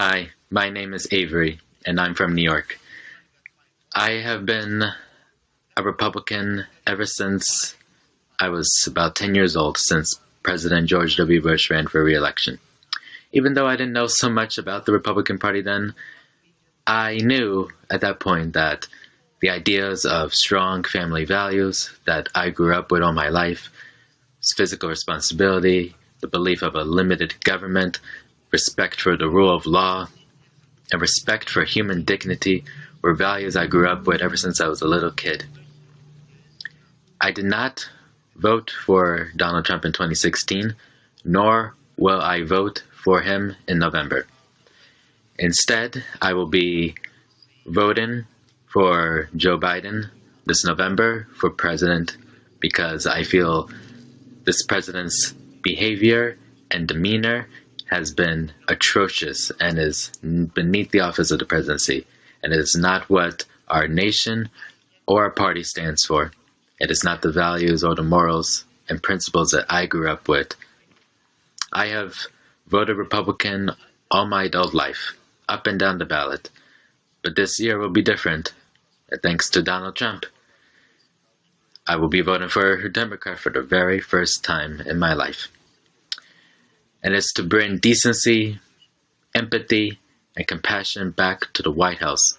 Hi, my name is Avery, and I'm from New York. I have been a Republican ever since I was about 10 years old, since President George W. Bush ran for re election. Even though I didn't know so much about the Republican Party then, I knew at that point that the ideas of strong family values that I grew up with all my life, physical responsibility, the belief of a limited government, respect for the rule of law, and respect for human dignity were values I grew up with ever since I was a little kid. I did not vote for Donald Trump in 2016, nor will I vote for him in November. Instead, I will be voting for Joe Biden this November for president because I feel this president's behavior and demeanor has been atrocious and is beneath the office of the presidency and it is not what our nation or our party stands for. It is not the values or the morals and principles that I grew up with. I have voted Republican all my adult life, up and down the ballot. But this year will be different, thanks to Donald Trump. I will be voting for a Democrat for the very first time in my life and it's to bring decency, empathy, and compassion back to the White House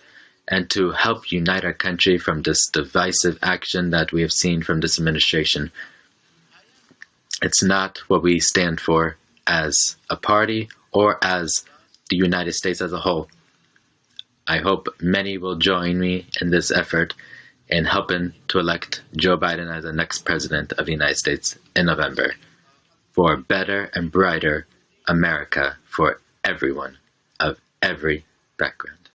and to help unite our country from this divisive action that we have seen from this administration. It's not what we stand for as a party or as the United States as a whole. I hope many will join me in this effort in helping to elect Joe Biden as the next president of the United States in November for a better and brighter America for everyone of every background.